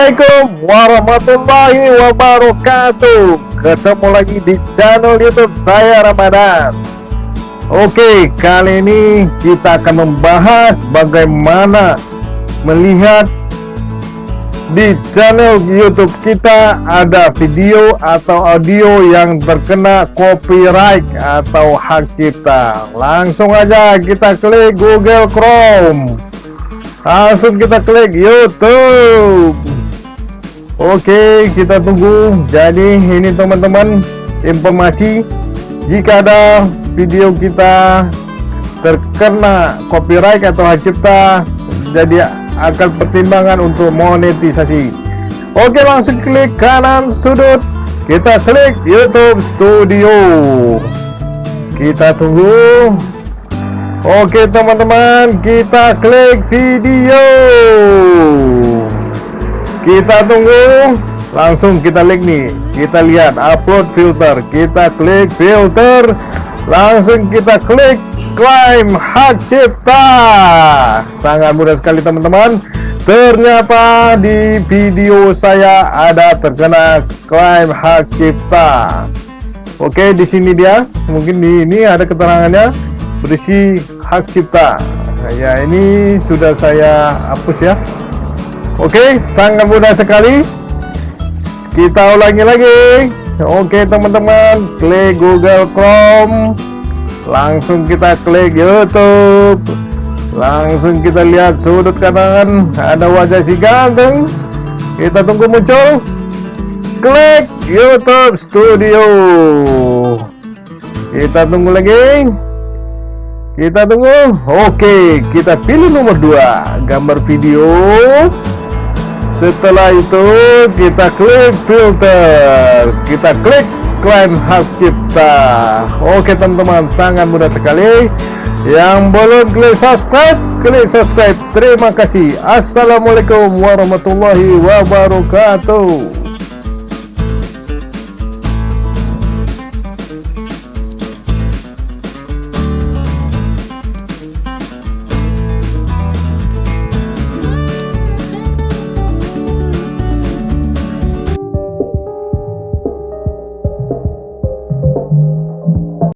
Assalamualaikum warahmatullahi wabarakatuh. Ketemu lagi di channel youtube saya Ramadan. Oke kali ini kita akan membahas bagaimana melihat di channel youtube kita ada video atau audio yang terkena copyright atau hak cipta Langsung aja kita klik Google Chrome. Langsung kita klik YouTube Oke kita tunggu. Jadi ini teman-teman informasi. Jika ada video kita terkena copyright atau hak cipta jadi akan pertimbangan untuk monetisasi. Oke langsung klik kanan sudut. Kita klik YouTube Studio. Kita tunggu. Oke teman-teman kita klik video kita tunggu. Langsung kita klik nih. Kita lihat upload filter. Kita klik filter. Langsung kita klik klaim hak cipta. Sangat mudah sekali teman-teman. Ternyata di video saya ada terkena klaim hak cipta. Oke di sini dia. Mungkin di ini ada keterangannya. Berisi hak cipta. Nah, ya ini sudah saya hapus ya oke sangat mudah sekali. Kita ulangi lagi. Oke teman-teman klik Google Chrome. Langsung kita klik YouTube. Langsung kita lihat sudut kanan ada wajah si ganteng. Kita tunggu muncul. Klik YouTube Studio. Kita tunggu lagi. Kita tunggu. Oke kita pilih nomor 2 gambar video setelah itu kita klik filter. Kita klik klaim hak cipta. Oke teman-teman sangat mudah sekali. Yang belum klik subscribe klik subscribe. Terima kasih. Assalamualaikum warahmatullahi wabarakatuh